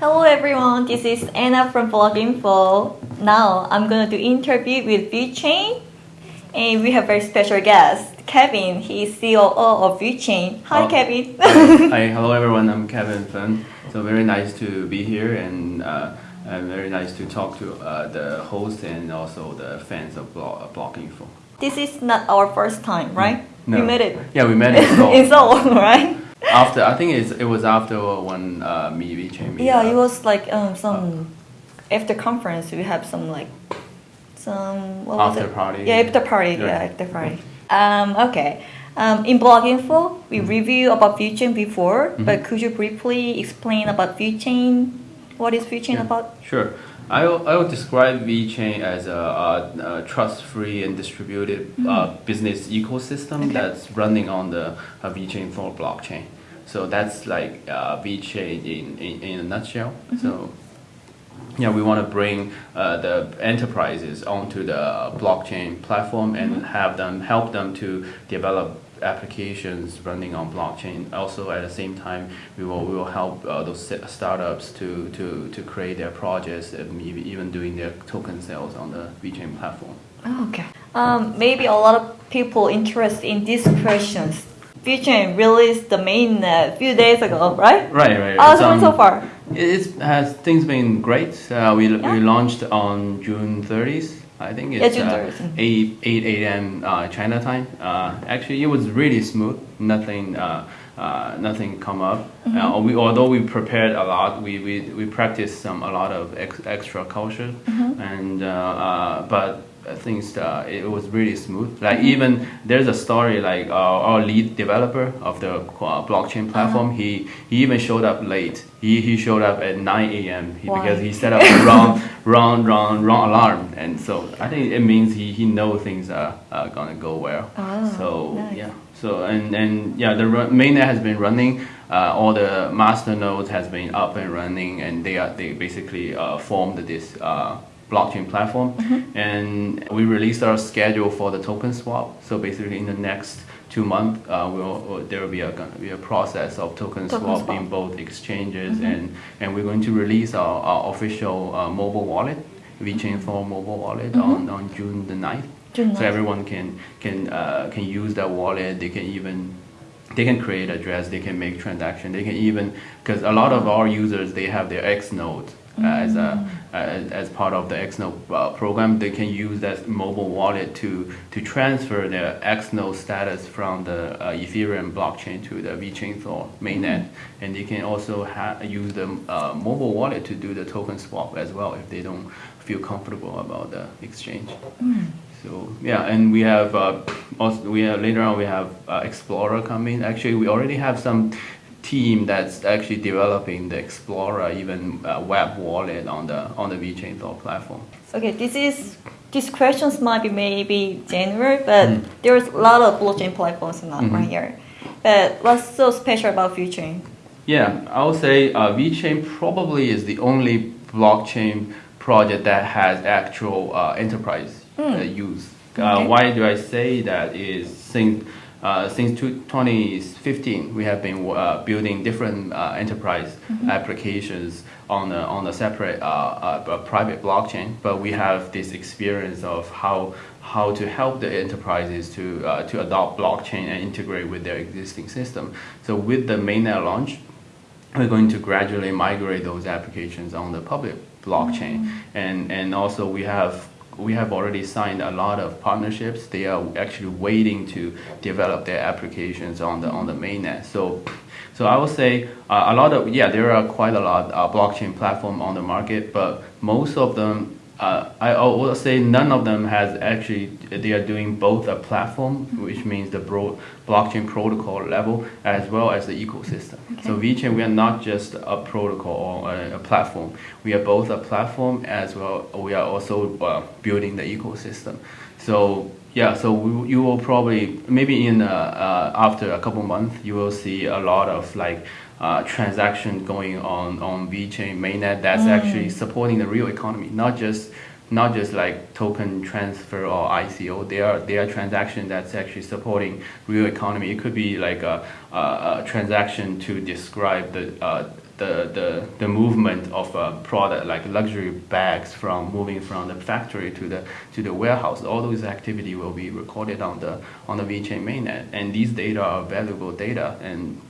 Hello everyone, this is Anna from Bloginfo. Now I'm going to do interview with VeChain and we have very special guest, Kevin. He is COO of VeChain. Hi Oh. Kevin. Hi, hello everyone. I'm Kevin Feng. So very nice to be here and uh, very nice to talk to uh, the host and also the fans of blog, uh, Bloginfo. this is not our first time, right? No. We met it Yeah, we met in Seoul. in Seoul, right? After I think it's, it was after one uh, me VeChain meet. Yeah, it was like um, some after conference. We have some like some what was After it? party. Yeah, after party. Yeah, Yeah. after party. Um, okay. Um, in Bloginfo, we review about VeChain before, Mm-hmm. but could you briefly explain about VeChain? What is VeChain Yeah, about? Sure. I will, I will describe VeChain as a, a, a trust-free and distributed uh, business ecosystem Okay. that's running on the uh, VeChain Thor blockchain. So that's like uh, VeChain in, in, in a nutshell. So yeah, we want to bring uh, the enterprises onto the blockchain platform and have them help them to develop applications running on blockchain. Also, at the same time, we will we will help uh, those startups to, to, to create their projects and maybe even doing their token sales on the VeChain platform. Oh, okay. Um, maybe a lot of people interested in these questions. VeChain released the mainnet a few days ago, right? Right, right. How's It's, it going so um, far? It's has things been great. Uh, we Yeah. we launched on June 30th. I think it's uh, 8 8 a.m. Uh, China time. Uh, actually, it was really smooth. Nothing uh, uh, nothing come up. Mm-hmm. Uh, we although we prepared a lot, we we, we practiced some a lot of ex, extra culture, Mm-hmm. and uh, uh, but. I think uh, it was really smooth. Like Mm-hmm. even there's a story like our, our lead developer of the uh, blockchain platform. Uh-huh. He he even showed up late. He, he showed up at 9 a.m. He, because he set up the wrong wrong wrong wrong alarm, and so I think it means he, he knows things are, are gonna go well. Oh, so nice. yeah. So and and yeah, the run, mainnet has been running. Uh, all the master nodes has been up and running, and they are they basically uh, formed this uh, blockchain platform. Mm-hmm. And we released our schedule for the token swap. So basically, in the next two months, uh, we'll, there will be a be a process of token, Token swap, swap. in both exchanges, and and we're going to release our, our official uh, mobile wallet, VeChain Thor mobile wallet, on, on June the 9th. June So 9th. everyone can can uh, can use that wallet. They can even they can create address. They can make transaction. They can even because a lot of our users they have their X node as a as, as part of the X uh, program. They can use that mobile wallet to to transfer their X status from the uh, Ethereum blockchain to the VeChain Thor mainnet, and they can also ha- use the uh, mobile wallet to do the token swap as well if they don't feel comfortable about the exchange. So yeah, and we have uh, also we have later on we have uh, Explorer coming. Actually, we already have some team that's actually developing the Explorer even uh, web wallet on the on the VeChain Thor platform. Okay, this is these questions might be maybe general, but Mm. there's a lot of blockchain platforms now Mhm. right here. But what's so special about VeChain? Yeah, I would say uh, VeChain probably is the only blockchain project that has actual uh, enterprise uh, use. Uh, Okay. why do I say that? Is since uh, since 2015 we have been uh, building different uh, enterprise applications on a, on a separate uh, uh, private blockchain, but we have this experience of how how to help the enterprises to uh, to adopt blockchain and integrate with their existing system. So with the mainnet launch, we're going to gradually migrate those applications on the public blockchain. And and also we have we have already signed a lot of partnerships. They are actually waiting to develop their applications on the on the mainnet. So so I would say uh, a lot of yeah there are quite a lot of blockchain platform on the market but most of them uh, I will say none of them has actually they are doing both a platform, which means the bro- blockchain protocol level, as well as the ecosystem. So VeChain, we are not just a protocol or a, a platform. We are both a platform as well. We are also uh, building the ecosystem. So yeah, so we, you will probably maybe in uh, uh, after a couple months you will see a lot of like uh, transaction going on on VeChain mainnet that's actually supporting the real economy, not just not just like token transfer or ICO. They are they are transaction that's actually supporting real economy. It could be like a, a, a transaction to describe the uh, the, the, the movement of a product like luxury bags from moving from the factory to the to the warehouse. All those activity will be recorded on the on the VeChain mainnet, and these data are valuable data. And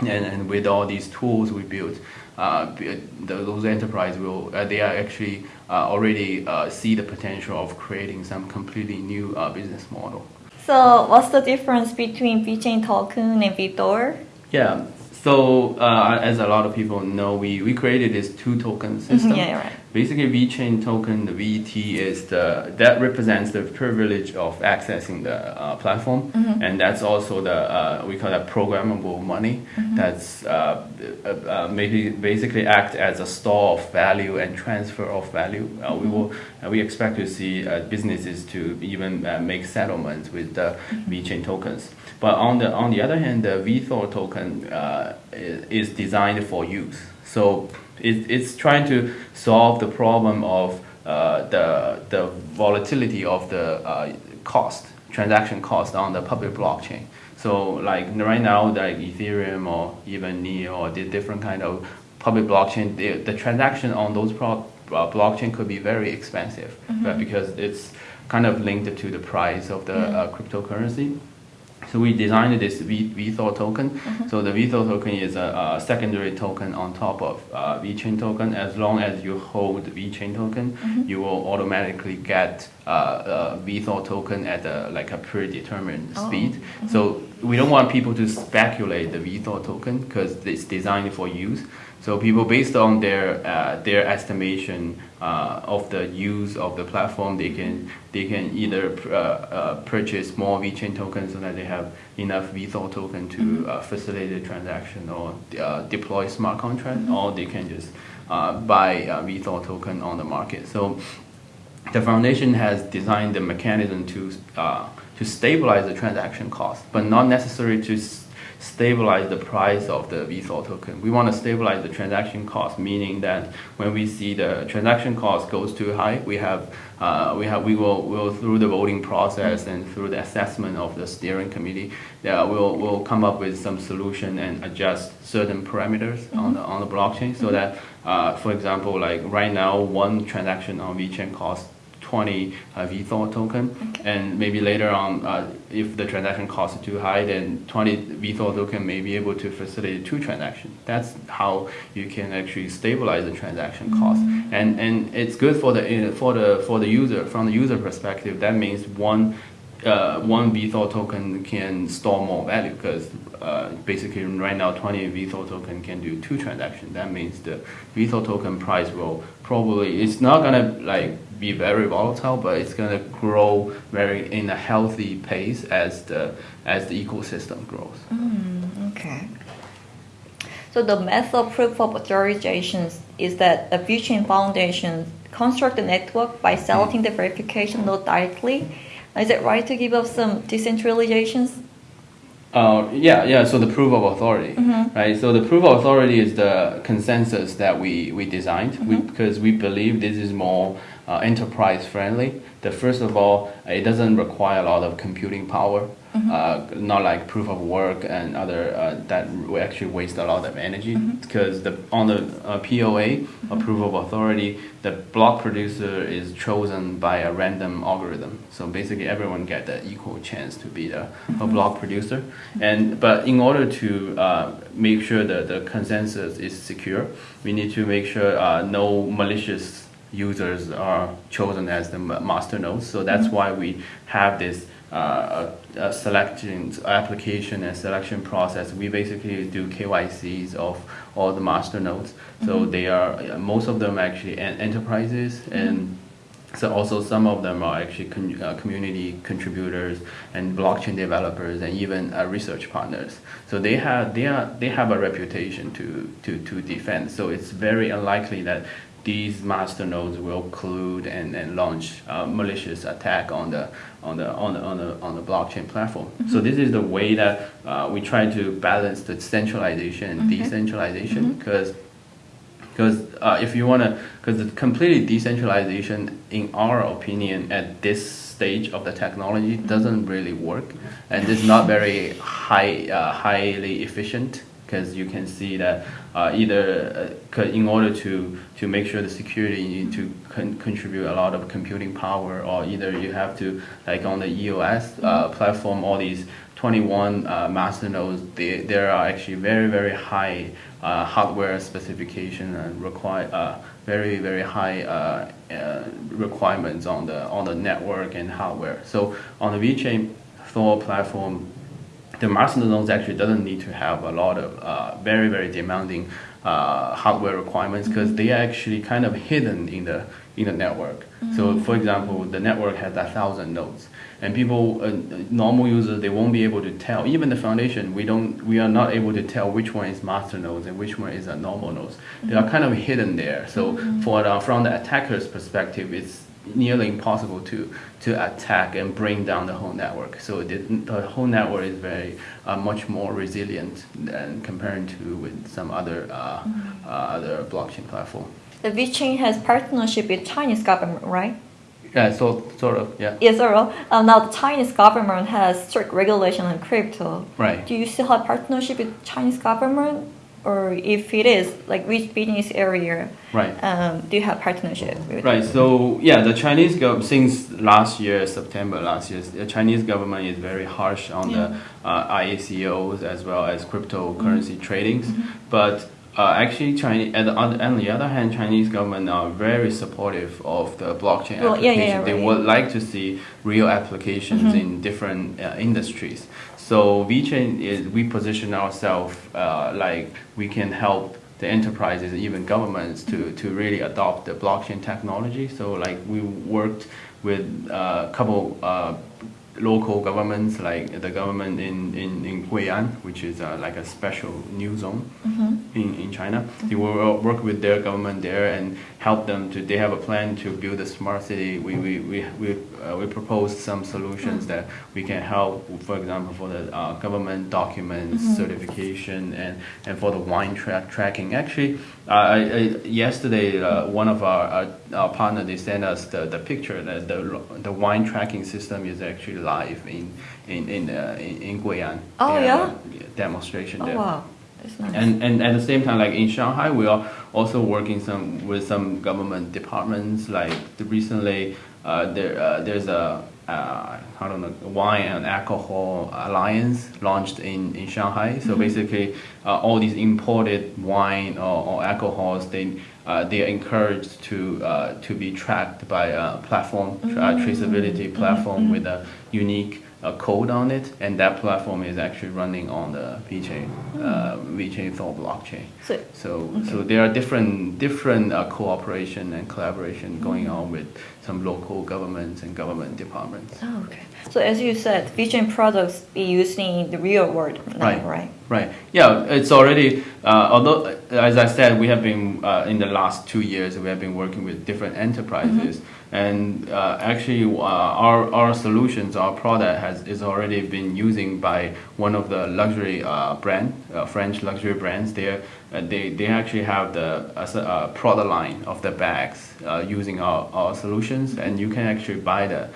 and, and with all these tools we built, uh, those enterprises will uh, they are actually uh, already uh, see the potential of creating some completely new uh, business model. So what's the difference between VeChain token and VeThor? Yeah, so uh, as a lot of people know, we, we created this two token system. Mm-hmm, yeah, right. Basically, VeChain token, the VET is the that represents the privilege of accessing the uh, platform, Mm-hmm. and that's also the uh, we call that programmable money. Mm-hmm. That's uh, uh, uh, maybe basically act as a store of value and transfer of value. Uh, we will uh, we expect to see uh, businesses to even uh, make settlements with the VeChain tokens. But on the on the other hand, the VeThor token uh, is designed for use. So it, it's trying to solve the problem of uh, the the volatility of the uh, cost transaction cost on the public blockchain. So like right now, like Ethereum or even Neo or the different kind of public blockchain, the, the transaction on those pro- uh, blockchain could be very expensive, but because it's kind of linked to the price of the uh, cryptocurrency. So we designed this v, VeThor token. So the VeThor token is a, a secondary token on top of uh, VeChain token. As long as you hold VeChain token, you will automatically get uh, uh, VeThor token at a, like a predetermined Oh. speed. So we don't want people to speculate the VeThor token because it's designed for use. So people, based on their uh, their estimation uh, of the use of the platform, they can they can either uh, uh, purchase more VeChain tokens so that they have enough VeThor token to uh, facilitate the transaction or uh, deploy smart contract, or they can just uh, buy uh, token on the market. So the foundation has designed the mechanism to uh, to stabilize the transaction cost, but not necessarily to stabilize the price of the VeThor token. We want to stabilize the transaction cost, meaning that when we see the transaction cost goes too high, we have uh, we have we will will through the voting process and through the assessment of the steering committee, uh, we'll we'll come up with some solution and adjust certain parameters on the on the blockchain so that uh, for example like right now one transaction on VeChain costs 20 uh, token, and maybe later on, uh, if the transaction cost is too high, then 20 VeThor token may be able to facilitate two transactions. That's how you can actually stabilize the transaction cost, and and it's good for the uh, for the for the user from the user perspective. That means one. Uh, one VeThor token can store more value because uh, basically right now 20 VeThor token can do two transactions. That means the VeThor token price will probably it's not gonna like be very volatile, but it's gonna grow very in a healthy pace as the as the ecosystem grows. Mm, okay. So the method of proof of authorization is that a VeChain Foundation construct the network by selecting the verification node directly. Is it right to give up some decentralizations? Uh, yeah, yeah. So the proof of authority, right? So the proof of authority is the consensus that we we designed we, because we believe this is more uh, enterprise friendly. That first of all, it doesn't require a lot of computing power. Uh, not like proof of work and other uh, that will actually waste a lot of energy because the on the uh, POA, a proof of authority, the block producer is chosen by a random algorithm. So basically, everyone get the equal chance to be the a block producer. And but in order to uh, make sure that the consensus is secure, we need to make sure uh, no malicious users are chosen as the ma- master nodes. So that's why we have this uh, a, selection application and selection process. We basically do KYCs of all the master nodes. So they are most of them actually en- enterprises and. So also some of them are actually con- uh, community contributors and blockchain developers and even uh, research partners. So they have they are they have a reputation to to to defend. So it's very unlikely that these master nodes will collude and, and launch a malicious attack on the on the on the on the on the blockchain platform. So this is the way that uh, we try to balance the centralization and decentralization because because uh, if you want to because the complete decentralization in our opinion at this stage of the technology doesn't really work. And it's not very high uh, highly efficient because you can see that uh, either uh, in order to to make sure the security you need to con contribute a lot of computing power or either you have to like on the EOS uh, platform all these 21 uh, master nodes they, there are actually very very high uh, hardware specification and require uh, very very high requirements on the on the network and hardware. So on the VeChain Thor platform the master nodes actually doesn't need to have a lot of uh, very very demanding uh, hardware requirements because they are actually kind of hidden in the in the network. Mm -hmm. So for example, the network has a thousand nodes, and people, uh, normal users, they won't be able to tell. Even the foundation, we don't, we are not able to tell which one is master nodes and which one is a normal nodes. Mm -hmm. They are kind of hidden there. So mm for the, from the attacker's perspective, it's nearly impossible to, to attack and bring down the whole network. So the, the whole network is very uh, much more resilient than comparing to with some other uh, mm uh, other blockchain platform. The VeChain has partnership with Chinese government, right? Yeah, so sort of, yeah. Yes, sort of. Uh, now the Chinese government has strict regulation on crypto. Right. Do you still have partnership with Chinese government? Or if it is, like which business area right. um, do you have partnership with? Right. So yeah, the Chinese government since last year September last year, the Chinese government is very harsh on yeah. the uh, ICOs as well as cryptocurrency mm -hmm. tradings, mm -hmm. but. Uh, actually, Chinese, the, on the other hand, Chinese government are very supportive of the blockchain well, application. Yeah, yeah, they would like to see real applications mm -hmm. in different uh, industries. So VeChain is we position ourselves uh, like we can help the enterprises, and even governments, to, to really adopt the blockchain technology. So like we worked with uh, a couple uh, local governments, like the government in, in, in Gui'an, which is uh, like a special new zone mm -hmm. in, in China. Mm -hmm. They will work with their government there and help them to, they have a plan to build a smart city. We, we, we, we, uh, we proposed some solutions mm -hmm. that we can help, for example, for the uh, government documents mm-hmm. certification and, and for the wine tra tracking. Actually, I, I, yesterday, uh, one of our, our, our partner, they sent us the, the picture that the, the wine tracking system is actually live in in in uh, in, in Gui'an. Oh yeah. Demonstration oh, there. Wow. Nice. And and at the same time, like in Shanghai, we are also working some with some government departments. Like recently, uh, there uh, there's a uh, I don't know wine and alcohol alliance launched in in Shanghai. So mm -hmm. basically, uh, all these imported wine or, or alcohols they uh, they are encouraged to uh, to be tracked by a platform, mm-hmm. traceability platform mm -hmm. with a unique uh, code on it, and that platform is actually running on the VeChain uh, VeChain Thor blockchain. So, so, okay. so there are different different uh, cooperation and collaboration going on with some local governments and government departments. Oh, okay. So as you said, VeChain products be used in the real world now, right? Right. Right. Yeah, it's already. Uh, although, as I said, we have been uh, in the last two years we have been working with different enterprises, mm -hmm. And uh, actually uh, our our solutions, our product has is already been using by one of the luxury uh, brand, uh, French luxury brands. They they they actually have the product line of the bags using our, our solutions, and you can actually buy the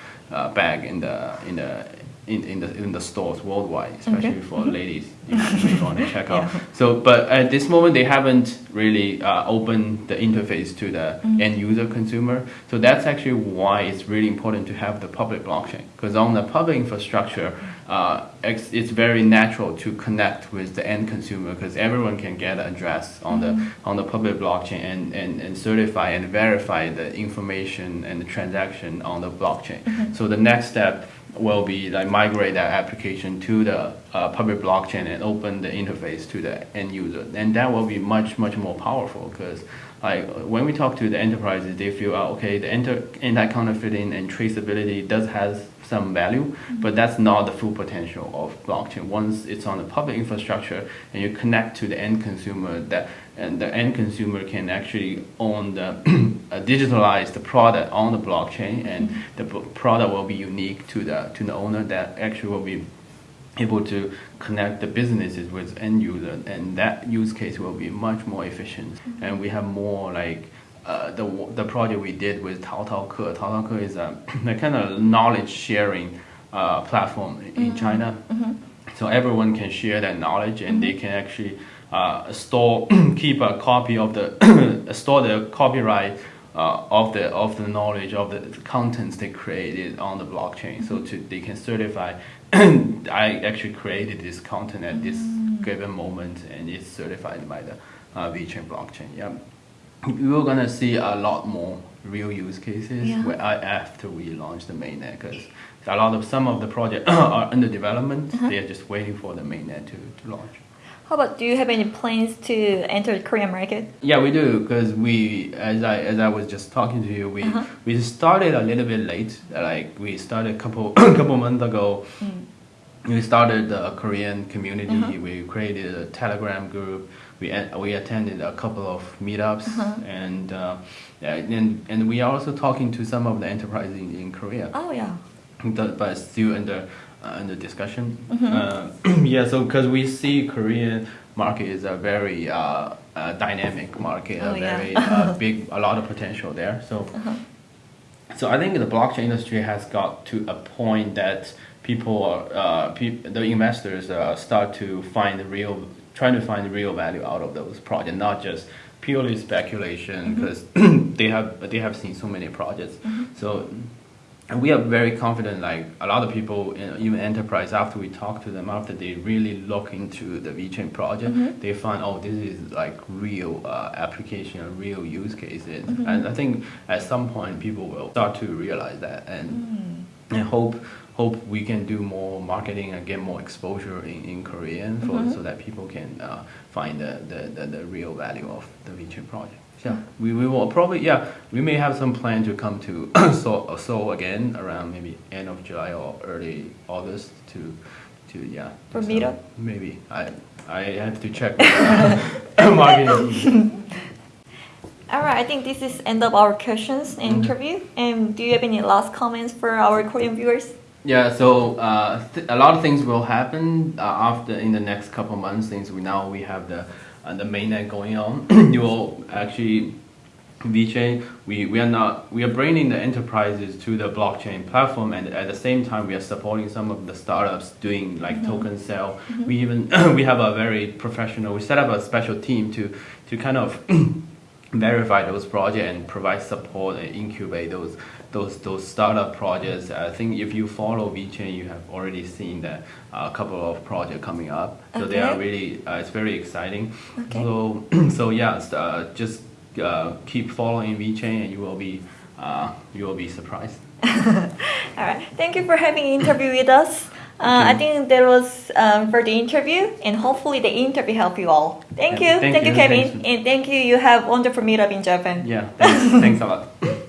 bag in the in the in, in the in the stores worldwide, especially okay. for ladies. You may want to check out. Yeah. So, but at this moment, they haven't really uh, opened the interface to the mm. end user consumer. So that's actually why it's really important to have the public blockchain. Because on the public infrastructure, uh, it's, it's, very natural to connect with the end consumer because everyone can get an address on mm. the mm-hmm. on the public blockchain and, and, and certify and verify the information and the transaction on the blockchain. Mm -hmm. So the next step will be like migrate that application to the uh, public blockchain and open the interface to the end user. And that will be much, much more powerful because like when we talk to the enterprises, they feel, oh, okay, the anti-counterfeiting and traceability does has some value, mm -hmm. but that's not the full potential of blockchain. Once it's on the public infrastructure and you connect to the end consumer, that and the end consumer can actually own the uh, digitalize product on the blockchain, and the product will be unique to the to the owner. That actually will be able to connect the businesses with end user, and that use case will be much more efficient. Mm -hmm. And we have more like. Uh, the the project we did with Tao Tao Ke. Tao Tao Ke is a, a kind of knowledge sharing uh, platform in mm -hmm. China. Mm -hmm. So everyone can share that knowledge, and they can actually uh, store keep a copy of the store the copyright uh, of the of the knowledge of the contents they created on the blockchain, so to they can certify. I actually created this content at this given moment, and it's certified by the uh, VeChain blockchain. Yeah, we're gonna see a lot more real use cases Yeah. where I, after we launch the mainnet, because a lot of some of the projects are under development. Uh-huh. They are just waiting for the mainnet to, to launch. How about do you have any plans to enter the Korean market? Yeah, we do because we, as I as I was just talking to you, we Uh-huh. we started a little bit late. Like we started a couple couple months ago. Mm. We started the Korean community. Uh-huh. We created a Telegram group. We we attended a couple of meetups, Uh-huh. and uh, and and we are also talking to some of the enterprises in, in Korea Oh yeah. but but still under uh, under discussion. Mhm. Uh, yeah, so because we see Korean market is a very uh, uh, dynamic market, Oh, a yeah. very uh, big, a lot of potential there. So. Uh-huh. So I think the blockchain industry has got to a point that people are, uh, pe- the investors uh, start to find the real, trying to find the real value out of those projects, not just purely speculation, because they have they have seen so many projects. So and we are very confident. Like a lot of people, you know, even enterprise, after we talk to them, after they really look into the VeChain project, Mhm. they find oh, this is like real uh, application, real use cases. Mhm. And I think at some point people will start to realize that and Mm. and hope hope we can do more marketing and get more exposure in, in Korean for, Mhm. so that people can uh, find the, the, the, the real value of the VeChain project. Yeah, we, we will probably yeah we may have some plan to come to Seoul, Seoul again around maybe end of July or early August to to yeah For do some- meetup? maybe I I have to check with, uh, marketing. All right, I think this is end of our questions and Mhm. interview. And do you have any last comments for our Korean viewers? Yeah, so uh, th- a lot of things will happen uh, after in the next couple months. Since we now we have the uh, the mainnet going on, you will actually VeChain. We, we are not we are bringing the enterprises to the blockchain platform, and at the same time we are supporting some of the startups doing like token sale. We even we have a very professional. We set up a special team to to kind of verify those projects and provide support and incubate those those those startup projects. I think if you follow VeChain, you have already seen that uh, a couple of projects coming up. So they are really uh, it's very exciting. Okay. So so yeah, uh, just uh, keep following VeChain and you will be uh, you will be surprised. All right, thank you for having an interview with us. Uh, I think that was um, for the interview, and hopefully the interview helped you all. Thank you, thank thank you, you, Kevin, thanks. and thank you. You have wonderful meetup in Japan. Yeah, thanks, thanks a lot.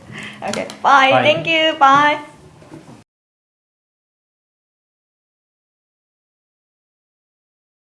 Okay, bye. Bye. Thank you. Bye.